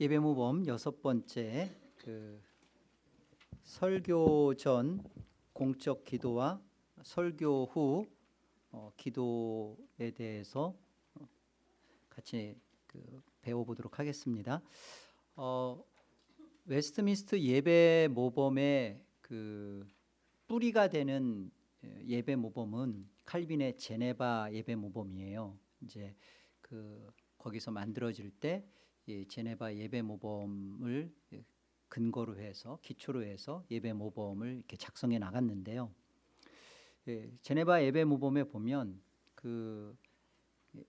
예배 모범 여섯 번째 그 설교 전 공적 기도와 설교 후 어, 기도에 대해서 어, 같이 그 배워보도록 하겠습니다. 어, 웨스트민스터 예배 모범의 그 뿌리가 되는 예, 예배 모범은 칼빈의 제네바 예배 모범이에요. 이제 그 거기서 만들어질 때 이 제네바 예배 모범을 근거로 해서 기초로 해서 예배 모범을 이렇게 작성해 나갔는데요. 예, 제네바 예배 모범에 보면 그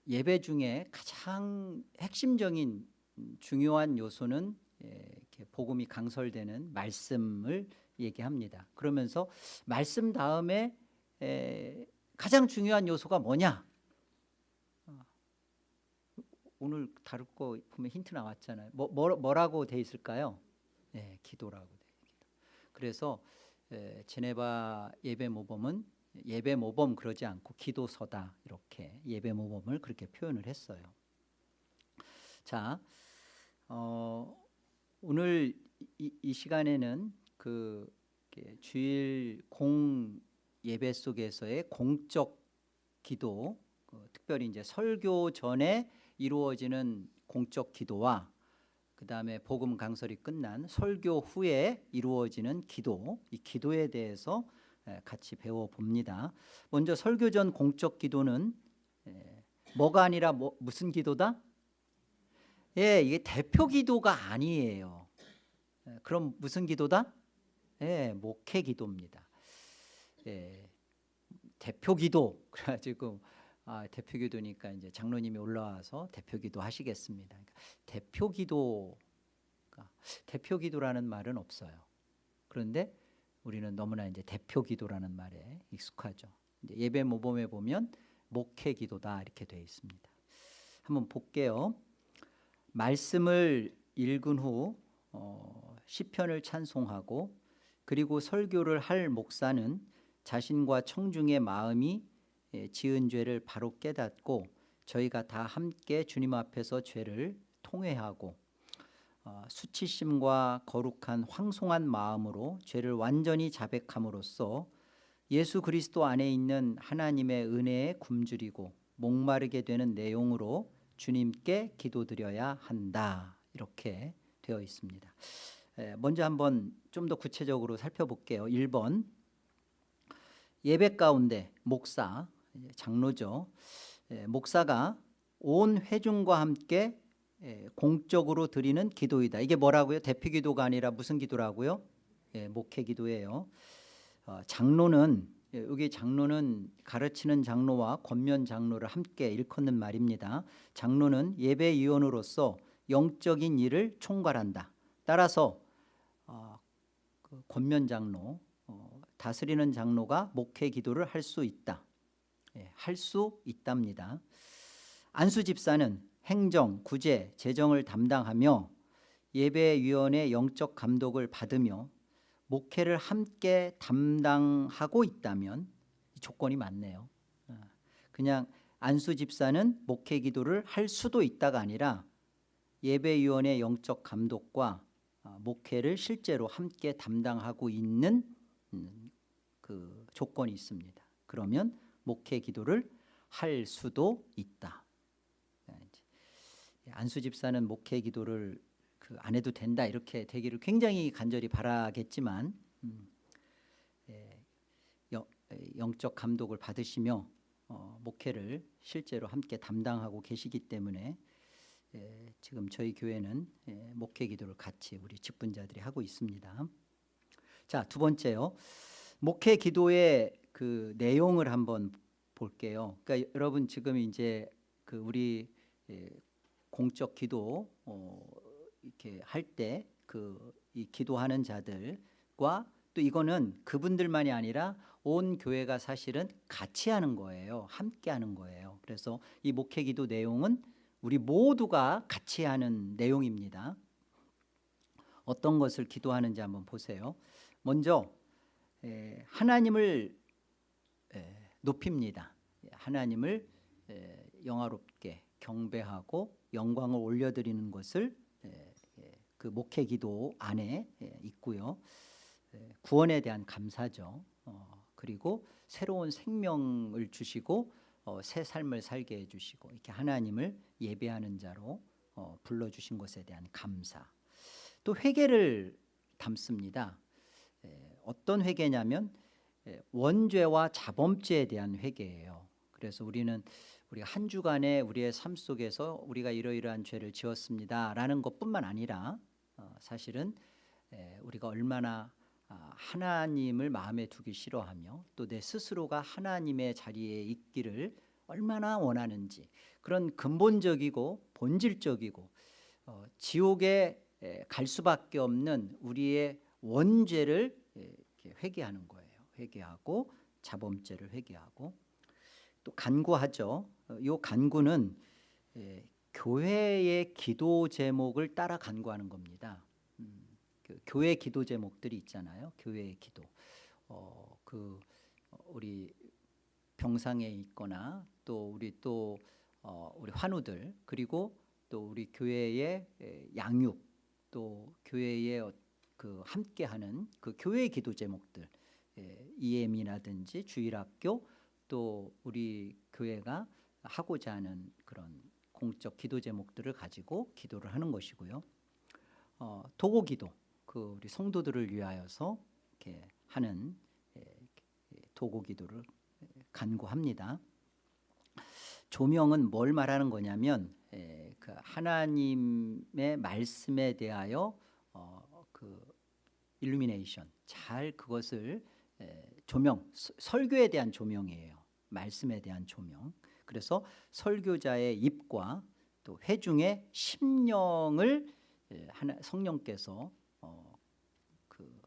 예배 중에 가장 핵심적인 중요한 요소는 예, 이렇게 복음이 강설되는 말씀을 얘기합니다. 그러면서 말씀 다음에 에, 가장 중요한 요소가 뭐냐? 어, 오늘 다룰 거 보면 힌트 나왔잖아요. 뭐, 뭐 뭐 라고 돼 있을까요? 네, 기도라고 돼 기도. 그래서 에, 제네바 예배 모범은 예배 모범 그러지 않고 기도서다 이렇게 예배 모범을 그렇게 표현을 했어요. 자, 어, 오늘 이, 이 시간에는 그 주일 공 예배 속에서의 공적 기도, 그 특별히 이제 설교 전에 이루어지는 공적 기도와 그 다음에 복음 강설이 끝난 설교 후에 이루어지는 기도, 이 기도에 대해서 같이 배워 봅니다. 먼저 설교 전 공적 기도는 뭐가 아니라 뭐, 무슨 기도다? 예, 이게 대표 기도가 아니에요. 그럼 무슨 기도다? 예, 목회 기도입니다. 예, 대표 기도 그래가지고 아, 대표 기도니까 이제 장로님이 올라와서 대표 기도 하시겠습니다. 그러니까 대표 기도 대표 기도라는 말은 없어요. 그런데 우리는 너무나 이제 대표 기도라는 말에 익숙하죠. 예배 모범에 보면 목회 기도다 이렇게 되어 있습니다. 한번 볼게요. 말씀을 읽은 후 어, 시편을 찬송하고 그리고 설교를 할 목사는 자신과 청중의 마음이 예, 지은 죄를 바로 깨닫고 저희가 다 함께 주님 앞에서 죄를 통회하고 어, 수치심과 거룩한 황송한 마음으로 죄를 완전히 자백함으로써 예수 그리스도 안에 있는 하나님의 은혜에 굶주리고 목마르게 되는 내용으로 주님께 기도드려야 한다 이렇게 되어 있습니다. 먼저 한번 좀 더 구체적으로 살펴볼게요. 1번 예배 가운데 목사, 장로죠. 목사가 온 회중과 함께 공적으로 드리는 기도이다. 이게 뭐라고요? 대표 기도가 아니라 무슨 기도라고요? 목회 기도예요. 어, 장로는 여기 장로는 가르치는 장로와 권면 장로를 함께 일컫는 말입니다. 장로는 예배위원으로서 영적인 일을 총괄한다. 따라서 어, 그 권면 장로, 어, 다스리는 장로가 목회 기도를 할 수 있다. 예, 할수 있답니다. 안수 집사는 행정, 구제, 재정을 담당하며 예배위원회 영적 감독을 받으며 목회를 함께 담당하고 있다면 조건이 맞네요. 어, 그냥 안수 집사는 목회 기도를 할 수도 있다가 아니라 예배위원회 영적 감독과 어, 목회를 실제로 함께 담당하고 있는 음, 그 조건이 있습니다. 그러면 목회 기도를 할 수도 있다. 예, 안수 집사는 목회 기도를 그 안 해도 된다 이렇게 되기를 굉장히 간절히 바라겠지만 음, 예, 영적 감독을 받으시며 어, 목회를 실제로 함께 담당하고 계시기 때문에 예, 지금 저희 교회는 예, 목회 기도를 같이 우리 직분자들이 하고 있습니다. 자, 두 번째요. 목회 기도의 그 내용을 한번 볼게요. 그러니까 여러분 지금 이제 그 우리 예, 공적 기도 어, 이렇게 할 때 그 이 기도하는 자들과 또 이거는 그분들만이 아니라 온 교회가 사실은 같이 하는 거예요. 함께 하는 거예요. 그래서 이 목회 기도 내용은 우리 모두가 같이 하는 내용입니다. 어떤 것을 기도하는지 한번 보세요. 먼저 하나님을 높입니다. 하나님을 영화롭게 경배하고 영광을 올려드리는 것을 그 목회 기도 안에 예, 있고요. 예, 구원에 대한 감사죠. 어, 그리고 새로운 생명을 주시고 어, 새 삶을 살게 해주시고 이렇게 하나님을 예배하는 자로 어, 불러주신 것에 대한 감사. 또 회개를 담습니다. 예, 어떤 회개냐면 예, 원죄와 자범죄에 대한 회개예요. 그래서 우리는 우리가 한 주간에 우리의 삶 속에서 우리가 이러이러한 죄를 지었습니다라는 것뿐만 아니라 어, 사실은 에, 우리가 얼마나 아, 하나님을 마음에 두기 싫어하며 또 내 스스로가 하나님의 자리에 있기를 얼마나 원하는지 그런 근본적이고 본질적이고 어, 지옥에 에, 갈 수밖에 없는 우리의 원죄를 회개하는 거예요. 회개하고 자범죄를 회개하고 또 간구하죠. 어, 요 간구는 에, 교회의 기도 제목을 따라 간구하는 겁니다. 음, 그 교회 기도 제목들이 있잖아요. 교회의 기도. 어, 그 어, 우리 병상에 있거나 또 우리 또 어, 우리 환우들 그리고 또 우리 교회의 에, 양육 또 교회의 어, 그 함께하는 그 교회 기도 제목들 예, EM이라든지 주일학교 또 우리 교회가 하고자 하는 그런 공적 기도 제목들을 가지고 기도를 하는 것이고요. 어, 도고 기도 그 우리 성도들을 위하여서 이렇게 하는 예, 예, 도고 기도를 예, 간구합니다. 조명은 뭘 말하는 거냐면 예, 그 하나님의 말씀에 대하여 어, 그 일루미네이션 잘 그것을 에, 조명 서- 설교에 대한 조명이에요. 말씀에 대한 조명. 그래서 설교자의 입과 또 회중의 심령을 성령께서 어, 그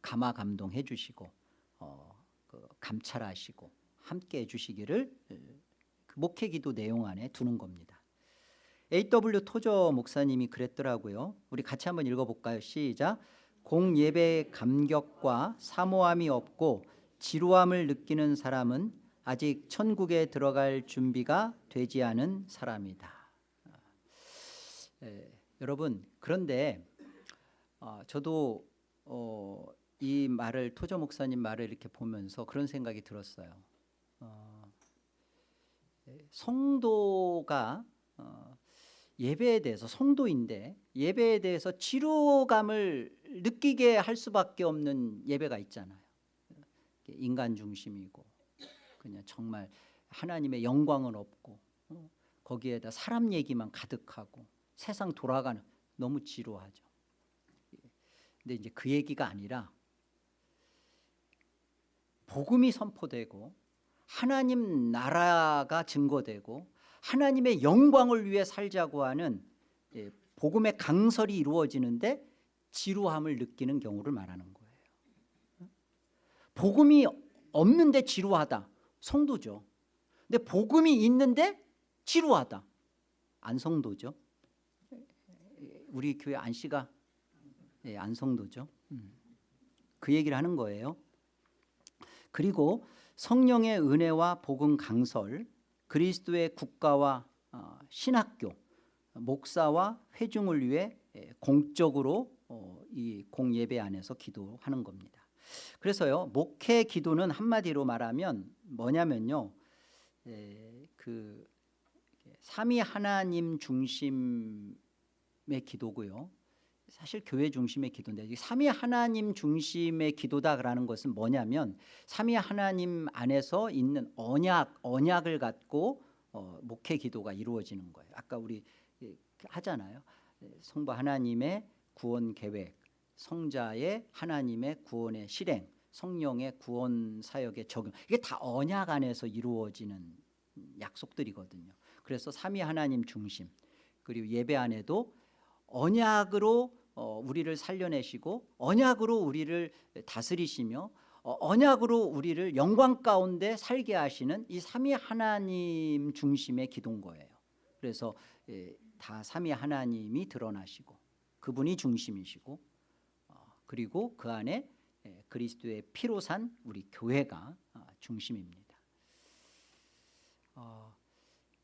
감화 감동해 주시고 어, 그 감찰하시고 함께 해 주시기를 에, 그 목회기도 내용 안에 두는 겁니다. A.W. 토저 목사님이 그랬더라고요. 우리 같이 한번 읽어볼까요? 시작. 공예배의 감격과 사모함이 없고 지루함을 느끼는 사람은 아직 천국에 들어갈 준비가 되지 않은 사람이다. 에, 여러분 그런데 어, 저도 어, 이 말을 토저 목사님 말을 이렇게 보면서 그런 생각이 들었어요. 어, 에, 성도가 어, 예배에 대해서 성도인데 예배에 대해서 지루감을 느끼게 할 수밖에 없는 예배가 있잖아요. 인간 중심이고 그냥 정말 하나님의 영광은 없고 어, 거기에다 사람 얘기만 가득하고 세상 돌아가는 너무 지루하죠. 근데 이제 그 얘기가 아니라 복음이 선포되고 하나님 나라가 증거되고 하나님의 영광을 위해 살자고 하는 예, 복음의 강설이 이루어지는데 지루함을 느끼는 경우를 말하는 거예요. 복음이 없는데 지루하다. 성도죠. 근데 복음이 있는데 지루하다. 안 성도죠. 우리 교회 안 씨가 예, 안 성도죠. 음. 그 얘기를 하는 거예요. 그리고 성령의 은혜와 복음 강설 그리스도의 국가와 어, 신학교, 목사와 회중을 위해 예, 공적으로 어, 이 공예배 안에서 기도하는 겁니다. 그래서요 목회 기도는 한마디로 말하면 뭐냐면요, 에, 그 삼위 하나님 중심의 기도고요. 사실 교회 중심의 기도인데 이 삼위 하나님 중심의 기도다라는 것은 뭐냐면 삼위 하나님 안에서 있는 언약 언약을 갖고 어, 목회 기도가 이루어지는 거예요. 아까 우리 예, 하잖아요. 예, 성부 하나님의 구원 계획, 성자의 하나님의 구원의 실행, 성령의 구원 사역의 적용 이게 다 언약 안에서 이루어지는 약속들이거든요. 그래서 삼위 하나님 중심 그리고 예배 안에도 언약으로 어, 우리를 살려내시고 언약으로 우리를 다스리시며 어, 언약으로 우리를 영광 가운데 살게 하시는 이 삼위 하나님 중심의 기도인 거예요. 그래서 예, 다 삼위 하나님이 드러나시고 그분이 중심이시고 어, 그리고 그 안에 예, 그리스도의 피로 산 우리 교회가 아, 중심입니다. 어,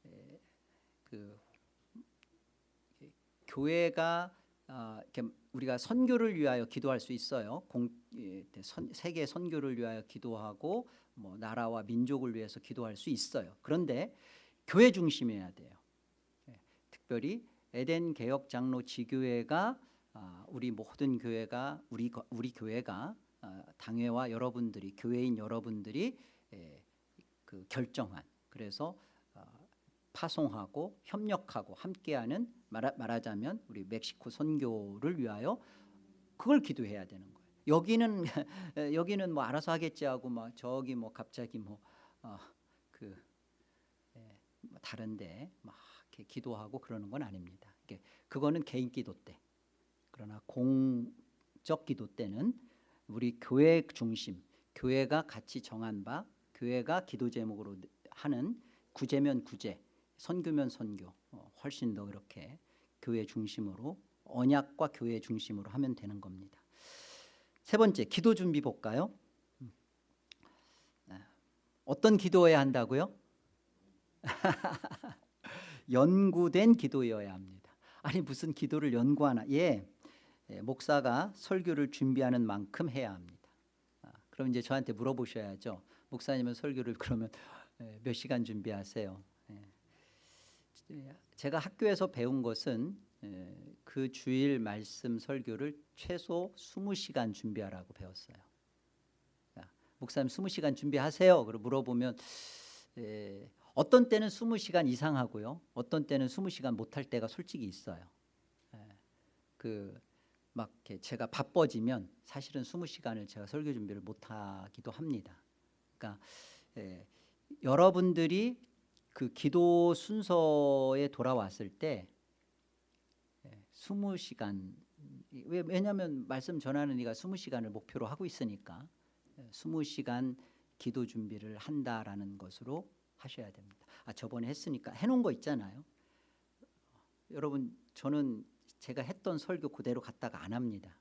예, 그 예, 교회가 아, 이렇게 우리가 선교를 위하여 기도할 수 있어요. 공, 예, 선, 세계 선교를 위하여 기도하고 뭐 나라와 민족을 위해서 기도할 수 있어요. 그런데 교회 중심이어야 돼요. 예, 특별히 에덴 개혁 장로 지교회가 아, 우리 모든 교회가 우리 거- 우리 교회가 아, 당회와 여러분들이 교회인 여러분들이 예, 그 결정한 그래서 아, 파송하고 협력하고 함께하는 말하, 말하자면 우리 멕시코 선교를 위하여 그걸 기도해야 되는 거예요. 여기는 여기는 뭐 알아서 하겠지 하고 막 저기 뭐 갑자기 뭐그 뭐 다른데 막 이렇게 기도하고 그러는 건 아닙니다. 이게 그거는 개인 기도 때. 그러나 공적 기도 때는 우리 교회 중심, 교회가 같이 정한 바, 교회가 기도 제목으로 하는 구제면 구제, 선교면 선교, 어, 훨씬 더 이렇게 교회 중심으로 언약과 교회 중심으로 하면 되는 겁니다. 세 번째 기도 준비 볼까요? 음. 네. 어떤 기도해야 한다고요? 연구된 기도여야 합니다. 아니 무슨 기도를 연구하나? 예, 예, 목사가 설교를 준비하는 만큼 해야 합니다. 아, 그럼 이제 저한테 물어보셔야죠. 목사님은 설교를 그러면 예, 몇 시간 준비하세요? 예. 제가 학교에서 배운 것은 예, 그 주일 말씀 설교를 최소 20시간 준비하라고 배웠어요. 자, 목사님 20시간 준비하세요. 그리고 물어보면 예, 어떤 때는 20시간 이상 하고요. 어떤 때는 20시간 못할 때가 솔직히 있어요. 예, 그막 제가 바빠지면 사실은 20시간을 제가 설교 준비를 못 하기도 합니다. 그러니까 예, 여러분들이 그 기도 순서에 돌아왔을 때 예, 20시간 왜 왜냐하면 말씀 전하는 이가 20시간을 목표로 하고 있으니까 예, 20시간 기도 준비를 한다라는 것으로 하셔야 됩니다. 아 저번에 했으니까 해놓은 거 있잖아요. 여러분 저는 제가 했던 설교 그대로 갖다가 안 합니다.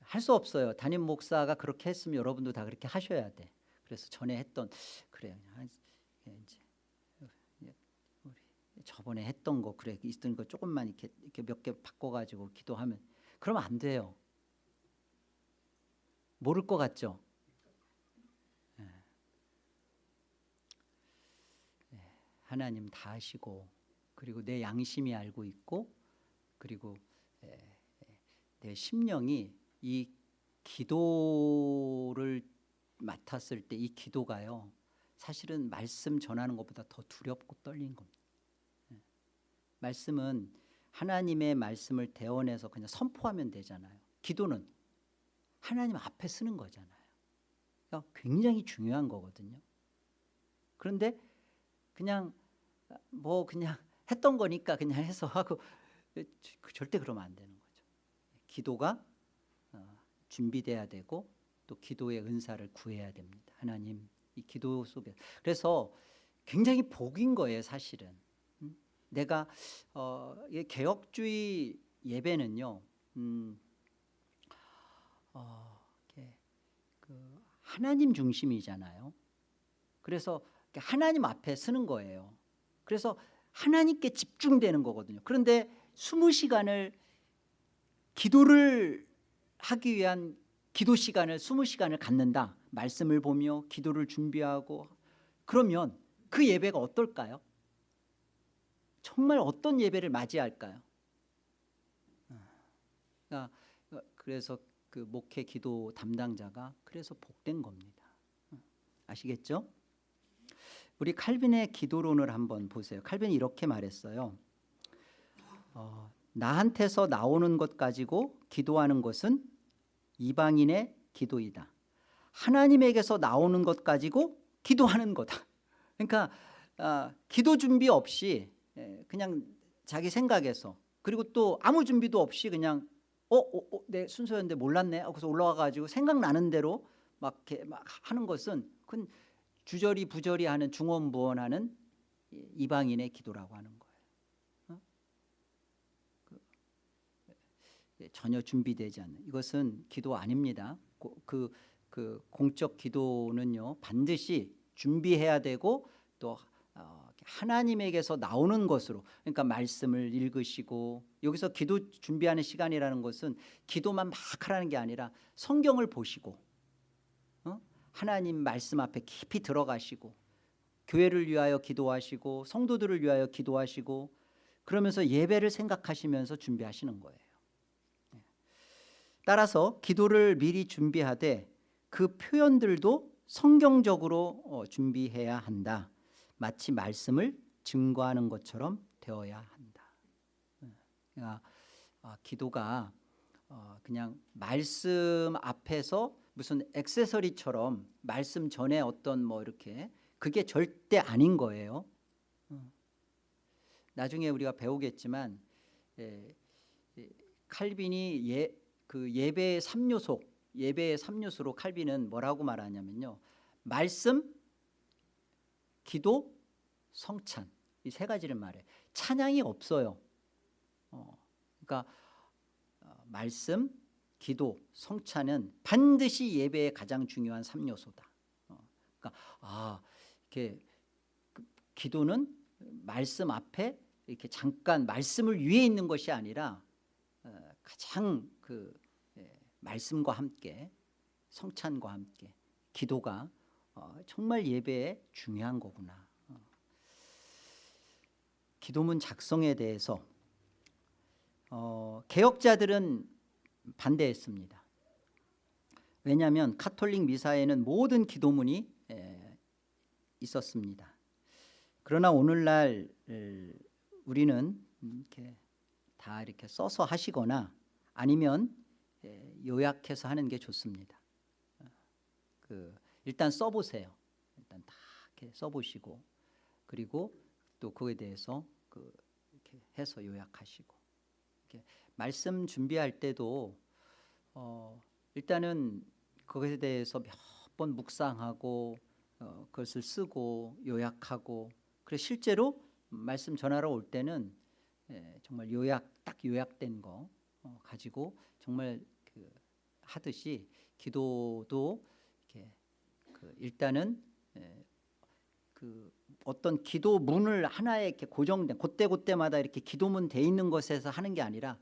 할 수 없어요. 담임 목사가 그렇게 했으면 여러분도 다 그렇게 하셔야 돼. 그래서 전에 했던 그래 한 예, 이제 우리 저번에 했던 거 그래 있던 거 조금만 이렇게 이렇게 몇 개 바꿔가지고 기도하면 그러면 안 돼요. 모를 것 같죠. 예. 예, 하나님 다 아시고 그리고 내 양심이 알고 있고 그리고 예, 예, 내 심령이 이 기도를 맡았을 때 이 기도가요. 사실은 말씀 전하는 것보다 더 두렵고 떨린 겁니다. 예. 말씀은 하나님의 말씀을 대원해서 그냥 선포하면 되잖아요. 기도는 하나님 앞에 쓰는 거잖아요. 그러니까 굉장히 중요한 거거든요. 그런데 그냥 뭐 그냥 했던 거니까 그냥 해서 하고 절대 그러면 안 되는 거죠. 기도가 어, 준비돼야 되고 또 기도의 은사를 구해야 됩니다. 하나님 이 기도 속에 그래서 굉장히 복인 거예요, 사실은. 음? 내가 어, 이 개혁주의 예배는요, 음, 어, 그 하나님 중심이잖아요. 그래서 하나님 앞에 쓰는 거예요. 그래서 하나님께 집중되는 거거든요. 그런데 20시간을 기도를 하기 위한 기도 시간을 20시간을 갖는다. 말씀을 보며 기도를 준비하고 그러면 그 예배가 어떨까요? 정말 어떤 예배를 맞이할까요? 그러니까 그래서 그 목회 기도 담당자가 그래서 복된 겁니다. 아시겠죠? 우리 칼빈의 기도론을 한번 보세요. 칼빈이 이렇게 말했어요. 어, 나한테서 나오는 것 가지고 기도하는 것은 이방인의 기도이다. 하나님에게서 나오는 것 가지고 기도하는 거다. 그러니까 아, 기도 준비 없이 예, 그냥 자기 생각에서 그리고 또 아무 준비도 없이 그냥 어, 어, 어, 내 순서였는데 몰랐네. 그래서 올라와 가지고 생각나는 대로 막 이렇게 막 하는 것은 그건 주저리 부저리 하는 중언부언하는 이방인의 기도라고 하는 거예요. 어? 그, 예, 전혀 준비되지 않는 이것은 기도 아닙니다. 그, 그 공적 기도는요 반드시 준비해야 되고 또 어, 하나님에게서 나오는 것으로 그러니까 말씀을 읽으시고 여기서 기도 준비하는 시간이라는 것은 기도만 막 하라는 게 아니라 성경을 보시고 어? 하나님 말씀 앞에 깊이 들어가시고 교회를 위하여 기도하시고 성도들을 위하여 기도하시고 그러면서 예배를 생각하시면서 준비하시는 거예요. 네. 따라서 기도를 미리 준비하되 그 표현들도 성경적으로 어, 준비해야 한다. 마치 말씀을 증거하는 것처럼 되어야 한다. 그러니까 아, 기도가 어, 그냥 말씀 앞에서 무슨 액세서리처럼 말씀 전에 어떤 뭐 이렇게 그게 절대 아닌 거예요. 어. 나중에 우리가 배우겠지만 예, 예, 칼빈이 예, 그 예배의 3요소 예배의 3요소로 칼빈은 뭐라고 말하냐면요. 말씀, 기도, 성찬 이 세 가지를 말해. 찬양이 없어요. 어, 그러니까 어, 말씀, 기도, 성찬은 반드시 예배의 가장 중요한 3요소다. 어, 그러니까 아 이렇게 그 기도는 말씀 앞에 이렇게 잠깐 말씀을 위에 있는 것이 아니라 어, 가장 그 예, 말씀과 함께 성찬과 함께 기도가 어, 정말 예배에 중요한 거구나. 어. 기도문 작성에 대해서 어, 개혁자들은 반대했습니다. 왜냐하면 카톨릭 미사에는 모든 기도문이 에, 있었습니다. 그러나 오늘날 우리는 이렇게 다 이렇게 써서 하시거나 아니면 예, 요약해서 하는 게 좋습니다. 어, 그 일단 써보세요. 일단 다 이렇게 써보시고 그리고 또 그에 대해서 그 이렇게 해서 요약하시고 이렇게 말씀 준비할 때도 어 일단은 그것에 대해서 몇 번 묵상하고 어 그것을 쓰고 요약하고 그래 실제로 말씀 전하러 올 때는 예, 정말 요약 딱 요약된 거 어, 가지고 정말 그 하듯이 기도도 이렇게 그 일단은 예, 그 어떤 기도문을 하나에 이렇게 고정된 그때 그때마다 이렇게 기도문 돼 있는 것에서 하는 게 아니라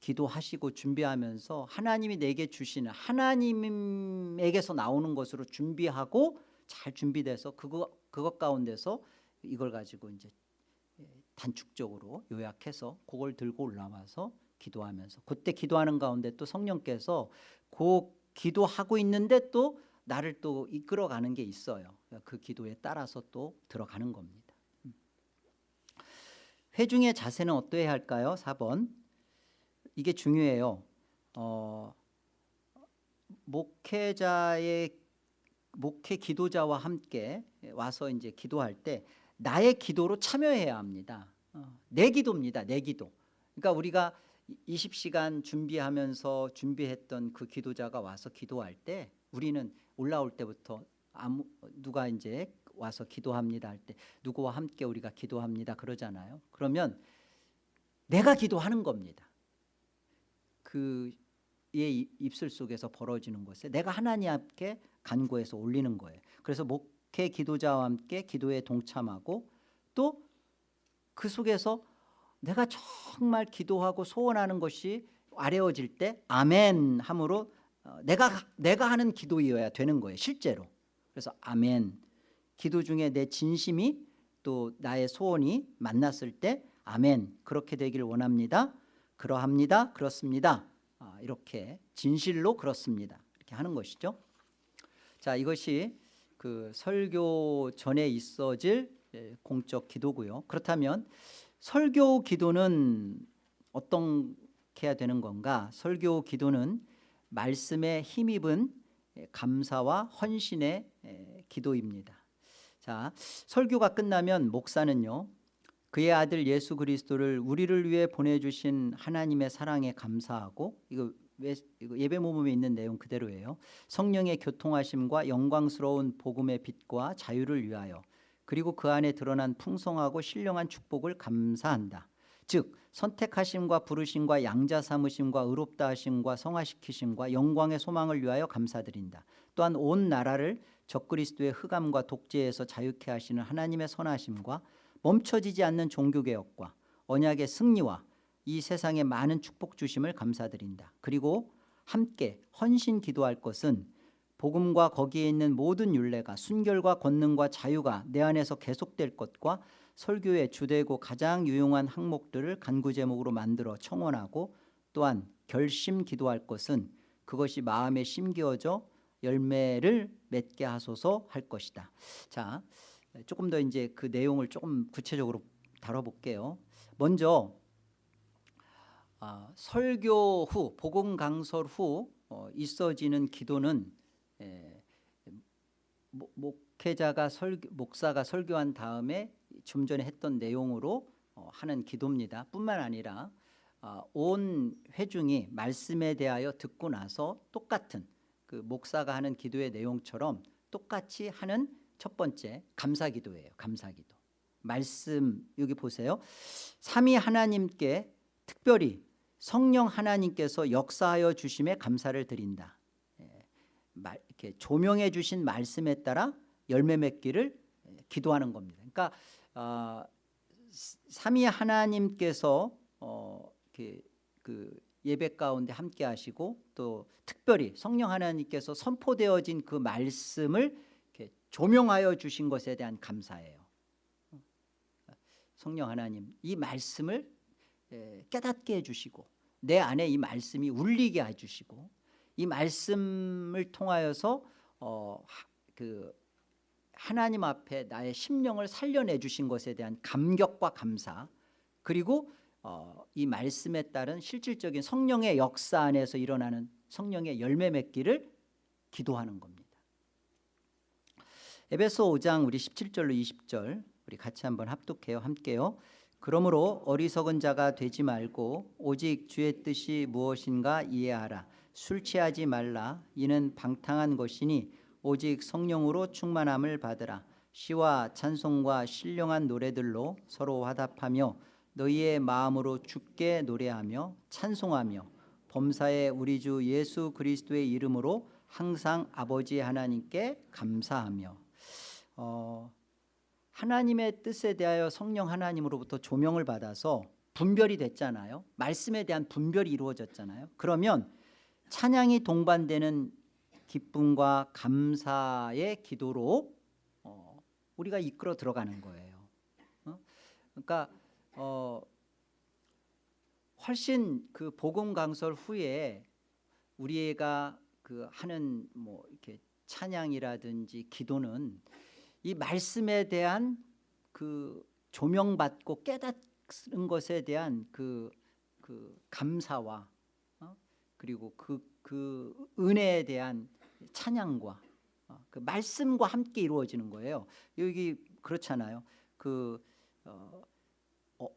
기도하시고 준비하면서 하나님이 내게 주시는 하나님에게서 나오는 것으로 준비하고 잘 준비돼서 그거 그것 가운데서 이걸 가지고 이제 예, 단축적으로 요약해서 그걸 들고 올라와서 기도하면서 그때 기도하는 가운데 또 성령께서 그 기도하고 있는데 또 나를 또 이끌어가는 게 있어요. 그 기도에 따라서 또 들어가는 겁니다. 음. 회중의 자세는 어떠해야 할까요? 4번 이게 중요해요. 어, 목회자의 목회 기도자와 함께 와서 이제 기도할 때 나의 기도로 참여해야 합니다. 어, 내 기도입니다. 내 기도. 그러니까 우리가 20시간 준비하면서 준비했던 그 기도자가 와서 기도할 때 우리는 올라올 때부터 아무 누가 이제 와서 기도합니다 할 때 누구와 함께 우리가 기도합니다 그러잖아요. 그러면 내가 기도하는 겁니다. 그의 입술 속에서 벌어지는 것에 내가 하나님 앞에 간구해서 올리는 거예요. 그래서 목회 기도자와 함께 기도에 동참하고 또 그 속에서 내가 정말 기도하고 소원하는 것이 아뢰어질 때 아멘 함으로 어, 내가 내가 하는 기도이어야 되는 거예요 실제로. 그래서 아멘. 기도 중에 내 진심이 또 나의 소원이 만났을 때 아멘 그렇게 되기를 원합니다. 그러합니다. 그렇습니다. 아, 이렇게 진실로 그렇습니다. 이렇게 하는 것이죠. 자 이것이 그 설교 전에 있어질 예, 공적 기도고요. 그렇다면 설교 기도는 어떻게 해야 되는 건가? 설교 기도는 말씀에 힘입은 감사와 헌신의 기도입니다. 자, 설교가 끝나면 목사는요. 그의 아들 예수 그리스도를 우리를 위해 보내주신 하나님의 사랑에 감사하고 이거 예배 모범에 있는 내용 그대로예요. 성령의 교통하심과 영광스러운 복음의 빛과 자유를 위하여 그리고 그 안에 드러난 풍성하고 신령한 축복을 감사한다. 즉 선택하심과 부르심과 양자 삼으심과 의롭다 하심과 성화시키심과 영광의 소망을 위하여 감사드린다. 또한 온 나라를 적그리스도의 흑암과 독재에서 자유케 하시는 하나님의 선하심과 멈춰지지 않는 종교개혁과 언약의 승리와 이 세상에 많은 축복 주심을 감사드린다. 그리고 함께 헌신 기도할 것은 복음과 거기에 있는 모든 윤례가 순결과 권능과 자유가 내 안에서 계속될 것과 설교의 주되고 가장 유용한 항목들을 간구 제목으로 만들어 청원하고 또한 결심 기도할 것은 그것이 마음에 심겨져 열매를 맺게 하소서 할 것이다. 자, 조금 더 이제 그 내용을 조금 구체적으로 다뤄볼게요. 먼저 아, 설교 후 복음 강설 후 어, 있어지는 기도는 에, 모- 목회자가 설교, 목사가 설교한 다음에 좀 전에 했던 내용으로 어, 하는 기도입니다. 뿐만 아니라 아, 온 회중이 말씀에 대하여 듣고 나서 똑같은 그 목사가 하는 기도의 내용처럼 똑같이 하는 첫 번째 감사 기도예요. 감사 기도. 말씀 여기 보세요. 삼위 하나님께 특별히 성령 하나님께서 역사하여 주심에 감사를 드린다. 예, 말- 이렇게 조명해 주신 말씀에 따라 열매 맺기를 예, 기도하는 겁니다. 그러니까 어, 삼위 하나님께서 어, 이렇게 그 예배 가운데 함께 하시고 또 특별히 성령 하나님께서 선포되어진 그 말씀을 조명하여 주신 것에 대한 감사예요. 성령 하나님 이 말씀을 에, 깨닫게 해주시고 내 안에 이 말씀이 울리게 해주시고 이 말씀을 통하여서 어, 하, 그 하나님 앞에 나의 심령을 살려내 주신 것에 대한 감격과 감사 그리고 어, 이 말씀에 따른 실질적인 성령의 역사 안에서 일어나는 성령의 열매 맺기를 기도하는 겁니다. 에베소 5장 우리 17절로 20절 우리 같이 한번 합독해요. 함께요. 그러므로 어리석은 자가 되지 말고 오직 주의 뜻이 무엇인가 이해하라. 술 취하지 말라. 이는 방탕한 것이니 오직 성령으로 충만함을 받으라. 시와 찬송과 신령한 노래들로 서로 화답하며 너희의 마음으로 주께 노래하며 찬송하며 범사의 우리 주 예수 그리스도의 이름으로 항상 아버지 하나님께 감사하며 어, 하나님의 뜻에 대하여 성령 하나님으로부터 조명을 받아서 분별이 됐잖아요. 말씀에 대한 분별이 이루어졌잖아요. 그러면 찬양이 동반되는 기쁨과 감사의 기도로 어, 우리가 이끌어 들어가는 거예요. 어? 그러니까 어, 훨씬 그 복음 강설 후에 우리가 그 하는 뭐 이렇게 찬양이라든지 기도는 이 말씀에 대한 그 조명받고 깨닫는 것에 대한 그, 그 감사와 어? 그리고 그, 그 은혜에 대한 찬양과 어, 그 말씀과 함께 이루어지는 거예요. 여기 그렇잖아요. 그 어, 어,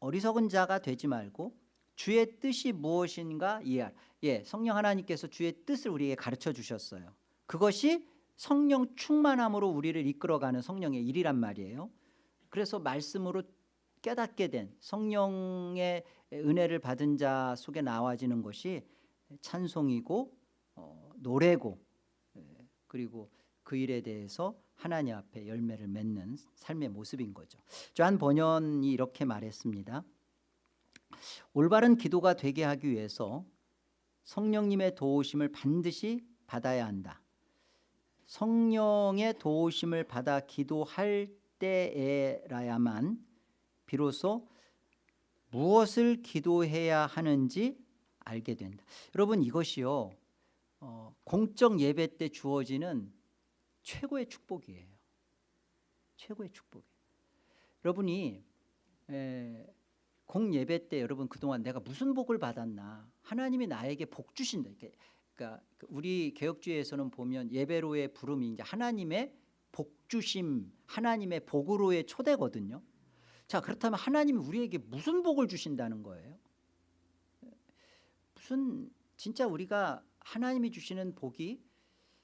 어리석은 자가 되지 말고 주의 뜻이 무엇인가 이해하라. 예, 성령 하나님께서 주의 뜻을 우리에게 가르쳐 주셨어요. 그것이 성령 충만함으로 우리를 이끌어가는 성령의 일이란 말이에요. 그래서 말씀으로 깨닫게 된 성령의 은혜를 받은 자 속에 나와지는 것이 찬송이고 어, 노래고 예, 그리고 그 일에 대해서 하나님 앞에 열매를 맺는 삶의 모습인 거죠. 조한 번연이 이렇게 말했습니다. 올바른 기도가 되게 하기 위해서 성령님의 도우심을 반드시 받아야 한다. 성령의 도우심을 받아 기도할 때에라야만 비로소 무엇을 기도해야 하는지 알게 된다. 여러분 이것이요 어, 공적 예배 때 주어지는 최고의 축복이에요. 최고의 축복이에요. 여러분이 에, 공 예배 때 여러분 그동안 내가 무슨 복을 받았나 하나님이 나에게 복 주신다. 그러니까 우리 개혁주의에서는 보면 예배로의 부름이 이제 하나님의 복 주심, 하나님의 복으로의 초대거든요. 자 그렇다면 하나님이 우리에게 무슨 복을 주신다는 거예요? 무슨 진짜 우리가 하나님이 주시는 복이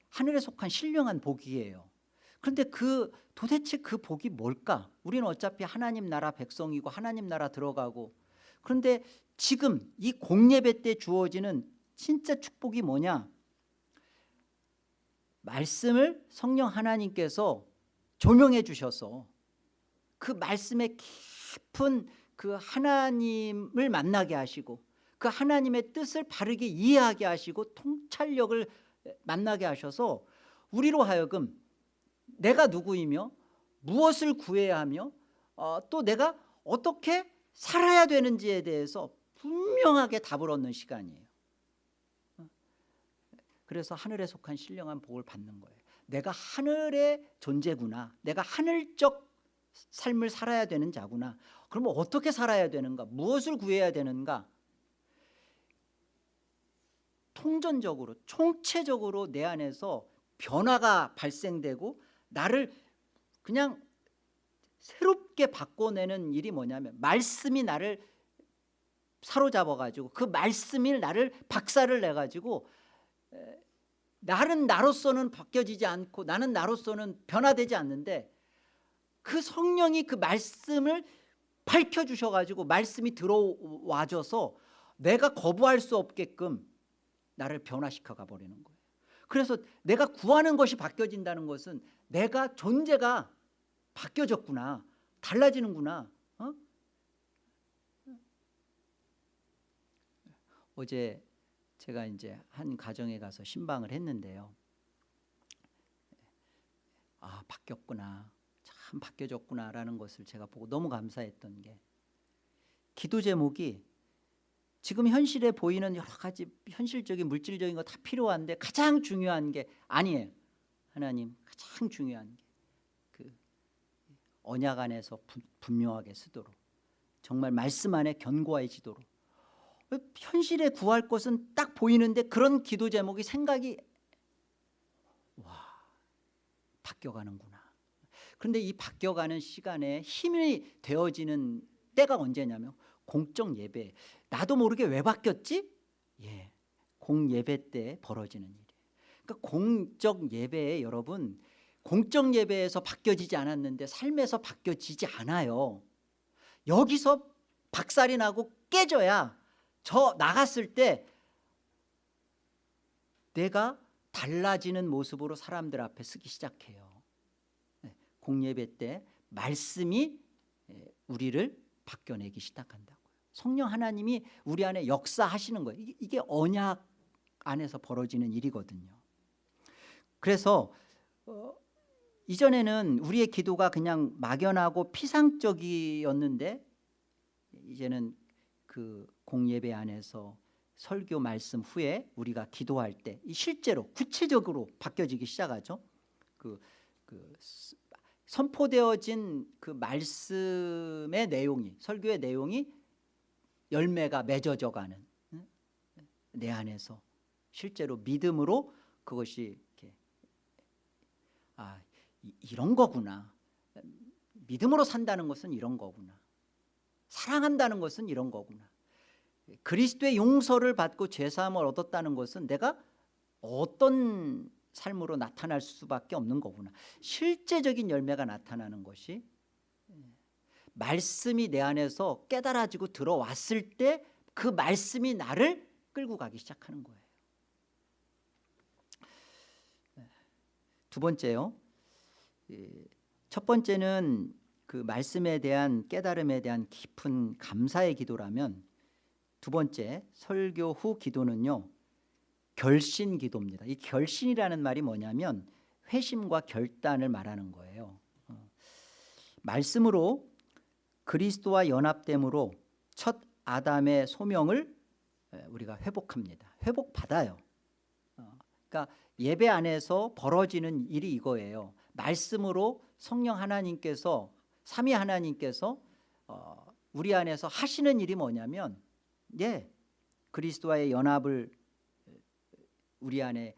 하늘에 속한 신령한 복이에요. 그런데 그 도대체 그 복이 뭘까? 우리는 어차피 하나님 나라 백성이고 하나님 나라 들어가고 그런데 지금 이 공예배 때 주어지는 진짜 축복이 뭐냐? 말씀을 성령 하나님께서 조명해 주셔서 그 말씀의 깊은 그 하나님을 만나게 하시고 그 하나님의 뜻을 바르게 이해하게 하시고 통찰력을 만나게 하셔서 우리로 하여금 내가 누구이며 무엇을 구해야 하며 어, 또 내가 어떻게 살아야 되는지에 대해서 분명하게 답을 얻는 시간이에요. 어? 그래서 하늘에 속한 신령한 복을 받는 거예요. 내가 하늘의 존재구나. 내가 하늘적 삶을 살아야 되는 자구나. 그러면 어떻게 살아야 되는가? 무엇을 구해야 되는가 통전적으로 총체적으로 내 안에서 변화가 발생되고 나를 그냥 새롭게 바꿔내는 일이 뭐냐면 말씀이 나를 사로잡아 가지고 그 말씀이 나를 박살을 내 가지고 나는 나로서는 바뀌어지지 않고 나는 나로서는 변화되지 않는데 그 성령이 그 말씀을 밝혀주셔 가지고 말씀이 들어와줘서 내가 거부할 수 없게끔 나를 변화시켜 가버리는 거예요 그래서 내가 구하는 것이 바뀌어진다는 것은 내가 존재가 바뀌어졌구나 달라지는구나 어? 어제 제가 이제 한 가정에 가서 신방을 했는데요 아 바뀌었구나 참 바뀌어졌구나라는 것을 제가 보고 너무 감사했던 게 기도 제목이 지금 현실에 보이는 여러 가지 현실적인 물질적인 거 다 필요한데 가장 중요한 게 아니에요. 하나님 가장 중요한 게 그 언약 안에서 부, 분명하게 쓰도록 정말 말씀 안에 견고해지도록. 현실에 구할 것은 딱 보이는데 그런 기도 제목이 생각이 와 바뀌어가는구나. 그런데 이 바뀌어가는 시간에 힘이 되어지는 때가 언제냐면 공적 예배. 나도 모르게 왜 바뀌었지? 예, 공예배 때 벌어지는 일이에요. 그러니까 공적 예배에 여러분 공적 예배에서 바뀌어지지 않았는데 삶에서 바뀌어지지 않아요. 여기서 박살이 나고 깨져야 저 나갔을 때 내가 달라지는 모습으로 사람들 앞에 쓰기 시작해요. 네, 공예배 때 말씀이 예, 우리를 바뀌어내기 시작한다고요 성령 하나님이 우리 안에 역사하시는 거예요. 이게 언약 안에서 벌어지는 일이거든요. 그래서 어, 이전에는 우리의 기도가 그냥 막연하고 피상적이었는데 이제는 그 공예배 안에서 설교 말씀 후에 우리가 기도할 때 실제로 구체적으로 바뀌어지기 시작하죠. 그, 그 선포되어진 그 말씀의 내용이 설교의 내용이 열매가 맺어져 가는 내 안에서 실제로 믿음으로 그것이 이렇게 아 이런 거구나. 믿음으로 산다는 것은 이런 거구나. 사랑한다는 것은 이런 거구나. 그리스도의 용서를 받고 죄사함을 얻었다는 것은 내가 어떤 삶으로 나타날 수밖에 없는 거구나. 실제적인 열매가 나타나는 것이 말씀이 내 안에서 깨달아지고 들어왔을 때 그 말씀이 나를 끌고 가기 시작하는 거예요. 두 번째요. 첫 번째는 그 말씀에 대한 깨달음에 대한 깊은 감사의 기도라면 두 번째 설교 후 기도는요 결신 기도입니다. 이 결신이라는 말이 뭐냐면 회심과 결단을 말하는 거예요. 어. 말씀으로 그리스도와 연합됨으로 첫 아담의 소명을 우리가 회복합니다 회복받아요 어. 그러니까 예배 안에서 벌어지는 일이 이거예요 말씀으로 성령 하나님께서 삼위 하나님께서 어, 우리 안에서 하시는 일이 뭐냐면 예, 그리스도와의 연합을 우리 안에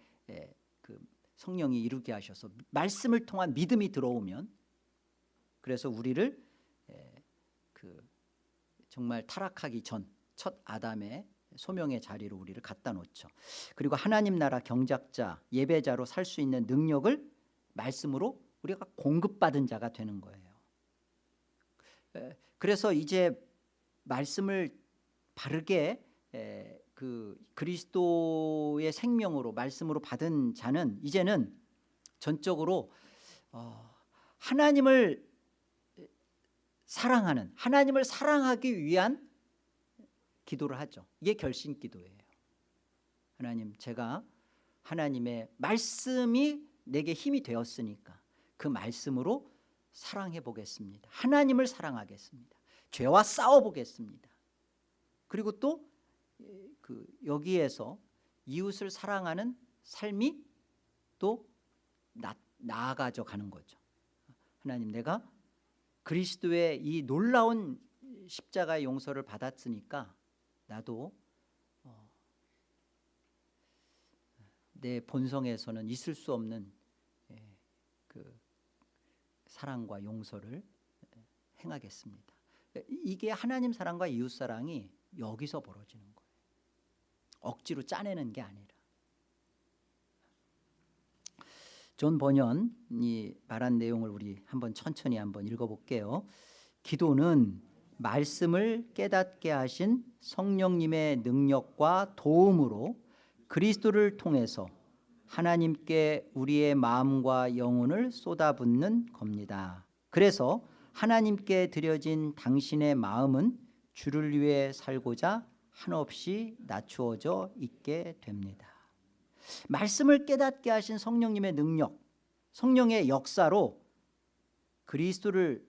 그 성령이 이루게 하셔서 말씀을 통한 믿음이 들어오면 그래서 우리를 그 정말 타락하기 전 첫 아담의 소명의 자리로 우리를 갖다 놓죠. 그리고 하나님 나라 경작자 예배자로 살 수 있는 능력을 말씀으로 우리가 공급받은 자가 되는 거예요. 그래서 이제 말씀을 바르게 그 그리스도의 생명으로 말씀으로 받은 자는 이제는 전적으로 어, 하나님을 사랑하는 하나님을 사랑하기 위한 기도를 하죠. 이게 결심 기도예요. 하나님 제가 하나님의 말씀이 내게 힘이 되었으니까 그 말씀으로 사랑해 보겠습니다. 하나님을 사랑하겠습니다. 죄와 싸워 보겠습니다. 그리고 또 그 여기에서 이웃을 사랑하는 삶이 또 나, 나아가져 가는 거죠. 하나님 내가 그리스도의 이 놀라운 십자가의 용서를 받았으니까 나도 어, 내 본성에서는 있을 수 없는 예, 그 사랑과 용서를 예, 행하겠습니다. 이게 하나님 사랑과 이웃 사랑이 여기서 벌어지는 거예요. 억지로 짜내는 게 아니라. 존 번연이 말한 내용을 우리 한번 천천히 한번 읽어볼게요. 기도는 말씀을 깨닫게 하신 성령님의 능력과 도움으로 그리스도를 통해서 하나님께 우리의 마음과 영혼을 쏟아붓는 겁니다. 그래서 하나님께 드려진 당신의 마음은 주를 위해 살고자 한없이 낮추어져 있게 됩니다. 말씀을 깨닫게 하신 성령님의 능력, 성령의 역사로 그리스도를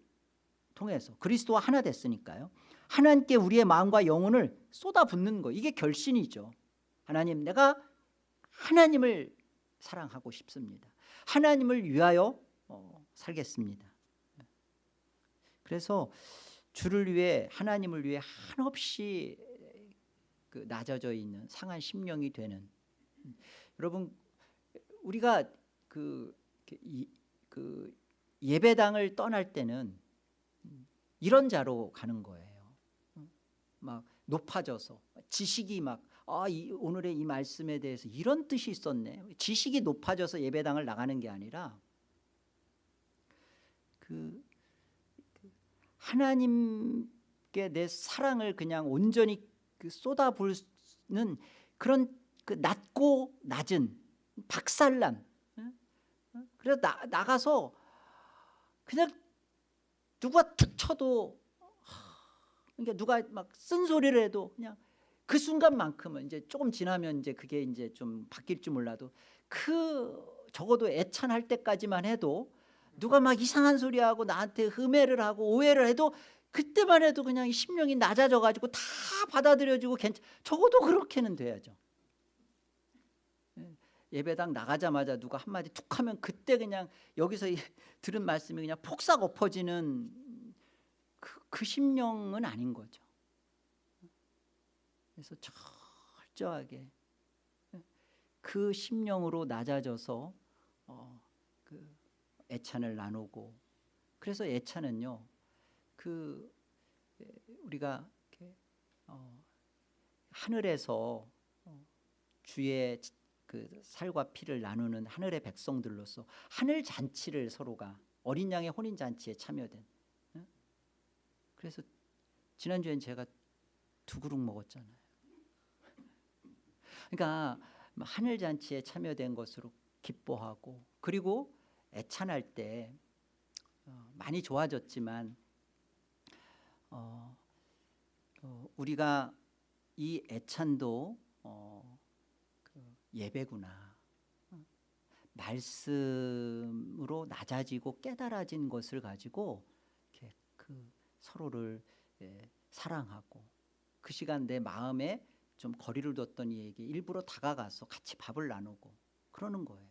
통해서 그리스도와 하나 됐으니까요. 하나님께 우리의 마음과 영혼을 쏟아붓는 거 이게 결신이죠. 하나님 내가 하나님을 사랑하고 싶습니다. 하나님을 위하여 어, 살겠습니다. 그래서 주를 위해 하나님을 위해 한없이 그 낮아져 있는 상한 심령이 되는 여러분 우리가 그, 이, 그 예배당을 떠날 때는 이런 자로 가는 거예요. 막 높아져서 지식이 막 아, 이, 오늘의 이 말씀에 대해서 이런 뜻이 있었네. 지식이 높아져서 예배당을 나가는 게 아니라 그, 그 하나님께 내 사랑을 그냥 온전히 그 쏟아부는 그런 그 낮고 낮은 박살난 그래서 나, 나가서 그냥 누가 툭 쳐도 그러니까 누가 막 쓴소리를 해도 그냥 그 순간만큼은 이제 조금 지나면 이제 그게 이제 좀 바뀔 줄 몰라도 그 적어도 애찬할 때까지만 해도 누가 막 이상한 소리하고 나한테 흠해를 하고 오해를 해도 그때만 해도 그냥 심령이 낮아져 가지고 다 받아들여지고 괜찮 적어도 그렇게는 돼야죠 예, 예배당 나가자마자 누가 한마디 툭 하면 그때 그냥 여기서 들은 말씀이 그냥 폭삭 엎어지는 그, 그 심령은 아닌 거죠. 그래서 철저하게 그 심령으로 낮아져서 어, 그 애찬을 나누고 그래서 애찬은요 그 우리가 어, 하늘에서 어, 주의 그 살과 피를 나누는 하늘의 백성들로서 하늘 잔치를 서로가 어린 양의 혼인 잔치에 참여된 그래서 지난주엔 제가 두 그릇 먹었잖아요. 그러니까 하늘 잔치에 참여된 것으로 기뻐하고 그리고 애찬할 때 어, 많이 좋아졌지만 어, 어, 우리가 이 애찬도 어, 그 예배구나 말씀으로 낮아지고 깨달아진 것을 가지고 이렇게 그 서로를 예, 사랑하고 그 시간 내 마음에 좀 거리를 뒀던 이에게 일부러 다가가서 같이 밥을 나누고 그러는 거예요.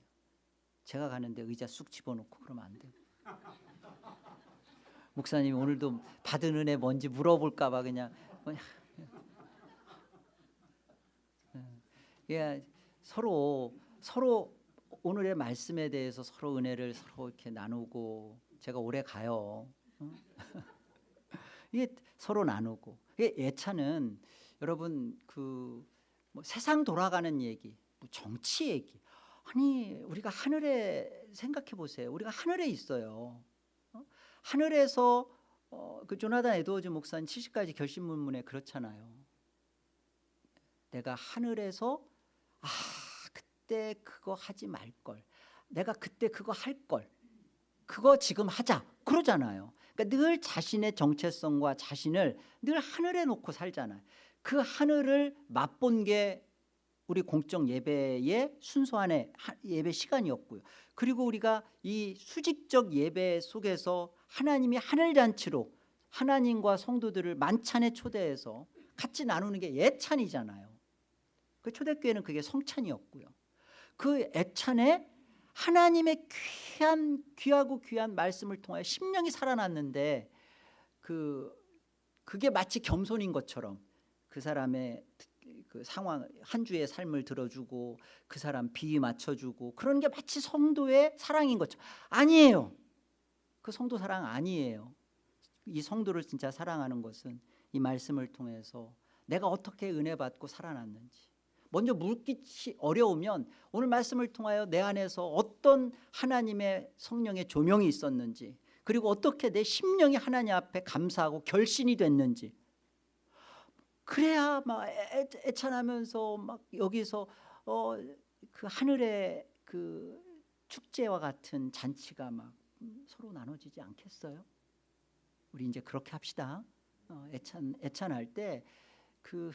제가 가는데 의자 쑥 집어넣고 그러면 안 돼요. 목사님 오늘도 받은 은혜 뭔지 물어볼까 봐 그냥 예, 서로 서로 오늘의 말씀에 대해서 서로 은혜를 서로 이렇게 나누고 제가 오래 가요. 이게 서로 나누고 이게 예차는 여러분 그 뭐 세상 돌아가는 얘기, 뭐 정치 얘기. 아니 우리가 하늘에 생각해 보세요. 우리가 하늘에 있어요. 어? 하늘에서 어, 그 조나단 에드워즈 목사님 70가지 결심문문에 그렇잖아요. 내가 하늘에서 아 그때 그거 하지 말 걸. 내가 그때 그거 할 걸. 그거 지금 하자. 그러잖아요. 그러니까 늘 자신의 정체성과 자신을 늘 하늘에 놓고 살잖아요. 그 하늘을 맛본 게 우리 공적 예배의 하- 예배 시간이었고요. 그리고 우리가 이 수직적 예배 속에서 하나님이 하늘 잔치로 하나님과 성도들을 만찬에 초대해서 같이 나누는 게 예찬이잖아요. 그 초대교회는 그게 성찬이었고요. 그 애찬에 하나님의 귀한 귀하고 귀한 말씀을 통하여 심령이 살아났는데 그 그게 마치 겸손인 것처럼 그 사람의 그 상황 한 주의 삶을 들어주고 그 사람 비위 맞춰주고 그런 게 마치 성도의 사랑인 것처럼 아니에요. 그 성도 사랑 아니에요. 이 성도를 진짜 사랑하는 것은 이 말씀을 통해서 내가 어떻게 은혜 받고 살아났는지 먼저 묻기 어려우면 오늘 말씀을 통하여 내 안에서 어떤 하나님의 성령의 조명이 있었는지 그리고 어떻게 내 심령이 하나님 앞에 감사하고 결신이 됐는지 그래야 막 애- 애찬하면서 막 여기서 어 그 하늘의 그 축제와 같은 잔치가 막 음, 서로 나눠지지 않겠어요? 우리 이제 그렇게 합시다. 어, 애찬 애찬할 때그그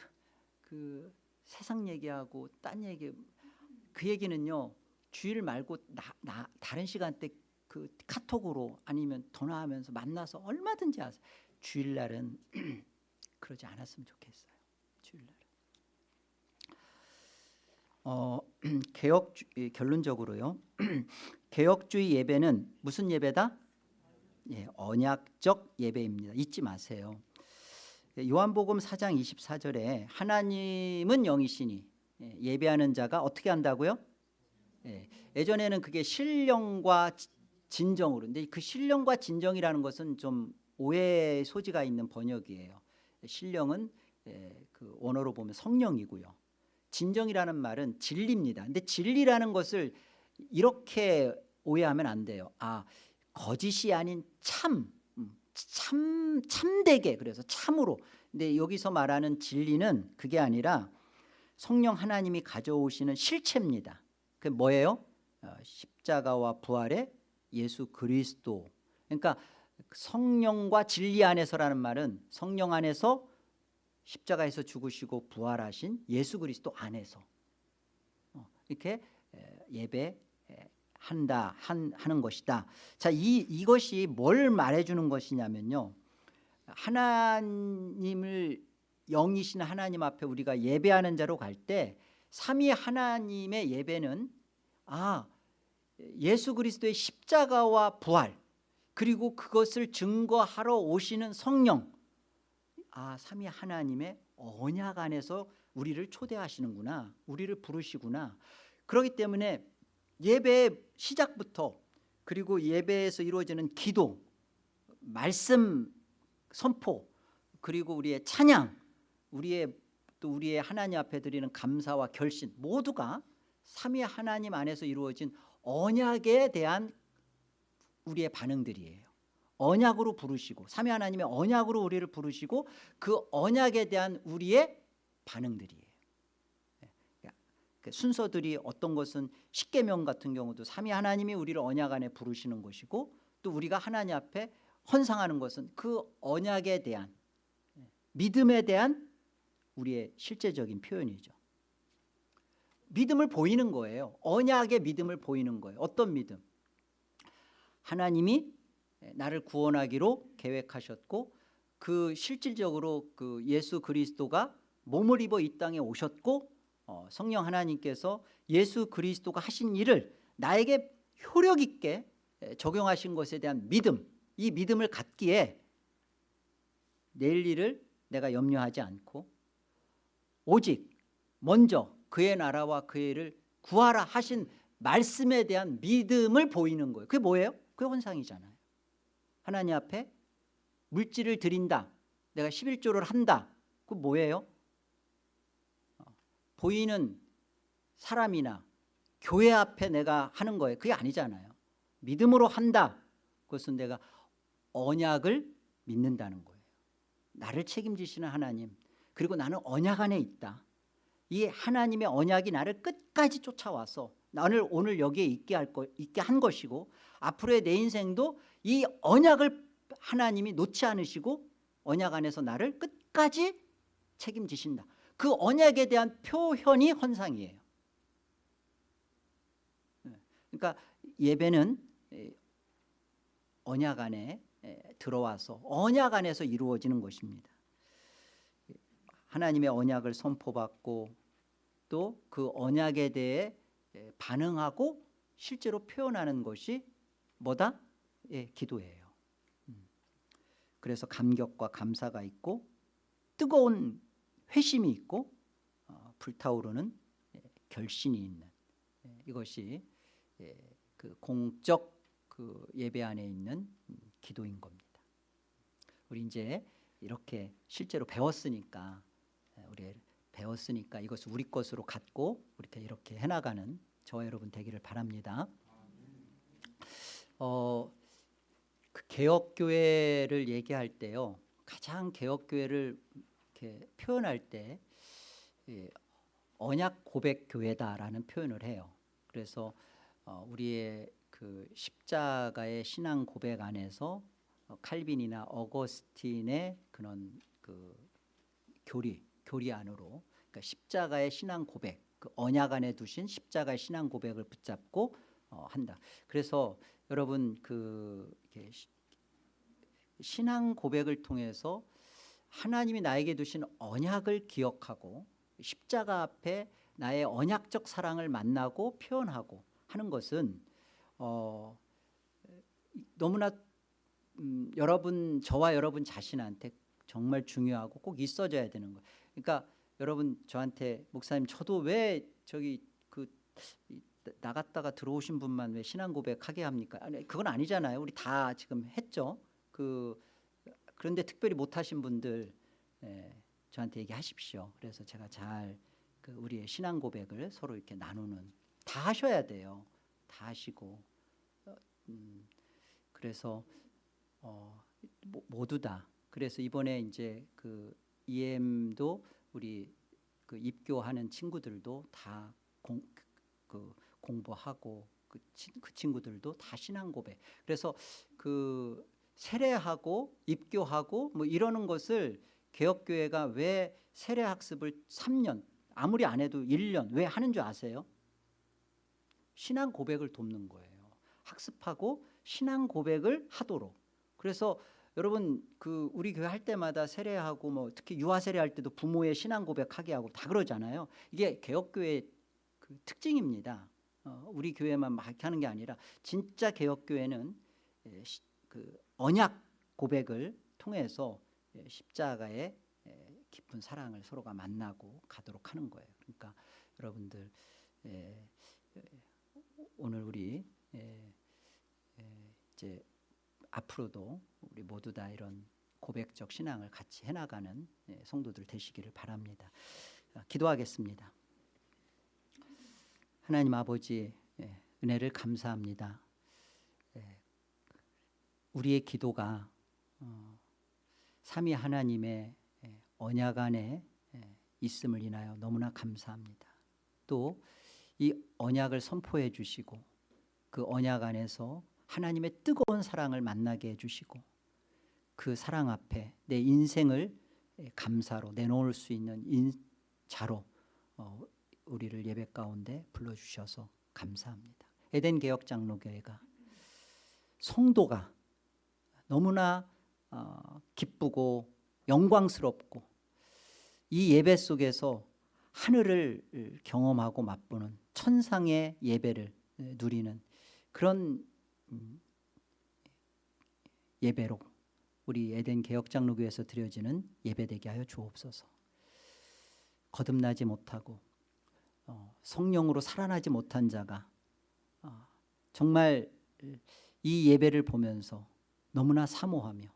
세상 얘기하고 딴 얘기 그 얘기는요 주일 말고 나, 나 다른 시간대 그 카톡으로 아니면 전화하면서 만나서 얼마든지 하세요. 주일날은 그러지 않았으면 좋겠어요. 주일날. 어 개혁 결론적으로요. 개혁주의 예배는 무슨 예배다? 예, 언약적 예배입니다. 잊지 마세요. 요한복음 4장 24절에 하나님은 영이시니 예, 예배하는 자가 어떻게 한다고요? 예, 예전에는 그게 신령과 지- 진정으로 근데 그 신령과 진정이라는 것은 좀 오해의 소지가 있는 번역이에요. 신령은 예, 그 원어로 보면 성령이고요. 진정이라는 말은 진리입니다. 근데 진리라는 것을 이렇게 오해하면 안 돼요. 아 거짓이 아닌 참, 음, 참 참되게 그래서 참으로. 근데 여기서 말하는 진리는 그게 아니라 성령 하나님이 가져오시는 실체입니다. 그 뭐예요? 어, 십자가와 부활의 예수 그리스도. 그러니까 성령과 진리 안에서라는 말은 성령 안에서 십자가에서 죽으시고 부활하신 예수 그리스도 안에서 어, 이렇게 에, 예배 에, 한다 한, 하는 것이다. 자, 이 이것이 뭘 말해주는 것이냐면요. 하나님을 영이신 하나님 앞에 우리가 예배하는 자로 갈 때 삼위 하나님의 예배는 아 예수 그리스도의 십자가와 부활 그리고 그것을 증거하러 오시는 성령 아 삼위 하나님의 언약 안에서 우리를 초대하시는구나 우리를 부르시구나 그렇기 때문에 예배 시작부터 그리고 예배에서 이루어지는 기도 말씀 선포 그리고 우리의 찬양 우리의 또 우리의 하나님 앞에 드리는 감사와 결신 모두가 삼위 하나님 안에서 이루어진 언약에 대한 우리의 반응들이에요. 언약으로 부르시고 삼위 하나님의 언약으로 우리를 부르시고 그 언약에 대한 우리의 반응들이에요. 그 순서들이 어떤 것은 십계명 같은 경우도 삼위 하나님이 우리를 언약 안에 부르시는 것이고 또 우리가 하나님 앞에 헌상하는 것은 그 언약에 대한 믿음에 대한 우리의 실제적인 표현이죠. 믿음을 보이는 거예요. 언약의 믿음을 보이는 거예요. 어떤 믿음? 하나님이 나를 구원하기로 계획하셨고 그 실질적으로 그 예수 그리스도가 몸을 입어 이 땅에 오셨고 어, 성령 하나님께서 예수 그리스도가 하신 일을 나에게 효력 있게 적용하신 것에 대한 믿음 이 믿음을 갖기에 내일 일을 내가 염려하지 않고 오직 먼저 그의 나라와 그의 일을 구하라 하신 말씀에 대한 믿음을 보이는 거예요 그게 뭐예요? 그게 헌상이잖아요 하나님 앞에 물질을 드린다 내가 11조를 한다 그 뭐예요? 보이는 사람이나 교회 앞에 내가 하는 거예요 그게 아니잖아요. 믿음으로 한다. 그것은 내가 언약을 믿는다는 거예요. 나를 책임지시는 하나님 그리고 나는 언약 안에 있다. 이 하나님의 언약이 나를 끝까지 쫓아와서 나를 오늘 여기에 있게 할 거, 있게 한 것이고 앞으로의 내 인생도 이 언약을 하나님이 놓지 않으시고 언약 안에서 나를 끝까지 책임지신다. 그 언약에 대한 표현이 헌상이에요. 네. 그러니까 예배는 언약 안에 들어와서 언약 안에서 이루어지는 것입니다. 하나님의 언약을 선포받고 또 그 언약에 대해 반응하고 실제로 표현하는 것이 뭐다? 예, 기도예요. 음. 그래서 감격과 감사가 있고 뜨거운 회심이 있고 어, 불타오르는 예, 결신이 있는 예, 이것이 예, 그 공적 그 예배 안에 있는 음, 기도인 겁니다. 우리 이제 이렇게 실제로 배웠으니까 예, 우리 배웠으니까 이것을 우리 것으로 갖고 이렇게 이렇게 해나가는 저와 여러분 되기를 바랍니다. 어, 그 개혁 교회를 얘기할 때요 가장 개혁 교회를 이렇게 표현할 때 예, 언약 고백 교회다라는 표현을 해요. 그래서 어, 우리의 그 십자가의 신앙 고백 안에서 어, 칼빈이나 어거스틴의 그런 그 교리 교리 안으로 그러니까 십자가의 신앙 고백 그 언약 안에 두신 십자가의 신앙 고백을 붙잡고 어, 한다. 그래서 여러분 그 신앙 고백을 통해서 하나님이 나에게 두신 언약을 기억하고 십자가 앞에 나의 언약적 사랑을 만나고 표현하고 하는 것은 어, 너무나 음, 여러분 저와 여러분 자신한테 정말 중요하고 꼭 있어져야 되는 거예요. 그러니까 여러분 저한테 목사님 저도 왜 저기 그 나갔다가 들어오신 분만 왜 신앙 고백하게 합니까? 아니 그건 아니잖아요. 우리 다 지금 했죠. 그 그런데 특별히 못하신 분들 예, 저한테 얘기하십시오. 그래서 제가 잘 그 우리의 신앙 고백을 서로 이렇게 나누는 다 하셔야 돼요. 다 하시고 어, 음, 그래서 어, 모두 다 그래서 이번에 이제 그 EM도 우리 그 입교하는 친구들도 다 공, 그 공부하고 그, 치, 그 친구들도 다 신앙 고백. 그래서 그 세례하고 입교하고 뭐 이러는 것을 개혁교회가 왜 세례 학습을 3년 아무리 안 해도 1년 왜 하는 줄 아세요? 신앙 고백을 돕는 거예요. 학습하고 신앙 고백을 하도록. 그래서 여러분 그 우리 교회 할 때마다 세례하고 뭐 특히 유아 세례할 때도 부모의 신앙 고백하게 하고 다 그러잖아요. 이게 개혁교회 그 특징입니다. 어, 우리 교회만 막 하는 게 아니라 진짜 개혁교회는 예, 그 언약 고백을 통해서 예, 십자가의 예, 깊은 사랑을 서로가 만나고 가도록 하는 거예요. 그러니까 여러분들 오늘 우리 이제 앞으로도 우리 모두 다 이런 고백적 신앙을 같이 해나가는 성도들 되시기를 바랍니다. 기도하겠습니다. 하나님 아버지 은혜를 감사합니다. 우리의 기도가 어, 삼위 하나님의 언약 안에 있음을 인하여 너무나 감사합니다. 또 이 언약을 선포해 주시고 그 언약 안에서 하나님의 뜨거운 사랑을 만나게 해주시고 그 사랑 앞에 내 인생을 감사로 내놓을 수 있는 자로 어, 우리를 예배 가운데 불러주셔서 감사합니다. 에덴 개혁 장로교회가 성도가 너무나 어, 기쁘고 영광스럽고 이 예배 속에서 하늘을 경험하고 맛보는 천상의 예배를 누리는 그런 음, 예배로 우리 에덴 개혁장로교에서 드려지는 예배되게 하여 주옵소서. 거듭나지 못하고 어, 성령으로 살아나지 못한 자가 어, 정말 이 예배를 보면서 너무나 사모하며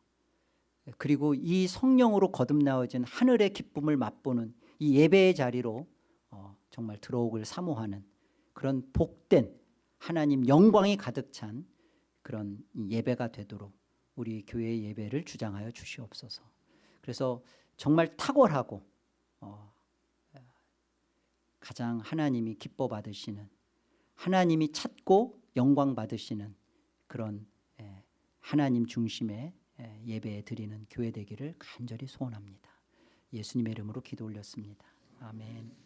그리고 이 성령으로 거듭나어진 하늘의 기쁨을 맛보는 이 예배의 자리로 어, 정말 들어오길 사모하는 그런 복된 하나님 영광이 가득 찬 그런 예배가 되도록 우리 교회의 예배를 주장하여 주시옵소서. 그래서 정말 탁월하고 어, 가장 하나님이 기뻐 받으시는 하나님이 찾고 영광 받으시는 그런 예, 하나님 중심의 예, 예배 드리는 교회 되기를 간절히 소원합니다. 예수님의 이름으로 기도 올렸습니다. 아멘.